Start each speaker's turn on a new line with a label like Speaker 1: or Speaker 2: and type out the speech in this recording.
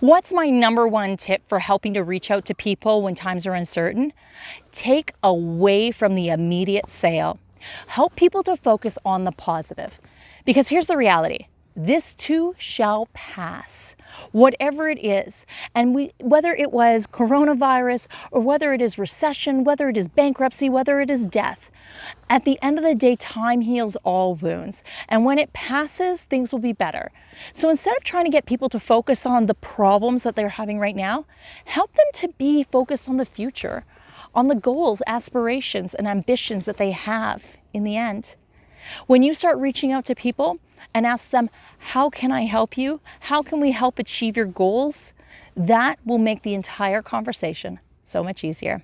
Speaker 1: What's my number one tip for helping to reach out to people when times are uncertain? Take away from the immediate sale. Help people to focus on the positive. Because here's the reality this too shall pass, whatever it is. And we, whether it was coronavirus or whether it is recession, whether it is bankruptcy, whether it is death, at the end of the day, time heals all wounds. And when it passes, things will be better. So instead of trying to get people to focus on the problems that they're having right now, help them to be focused on the future, on the goals, aspirations, and ambitions that they have in the end. When you start reaching out to people and ask them, how can I help you? How can we help achieve your goals? That will make the entire conversation so much easier.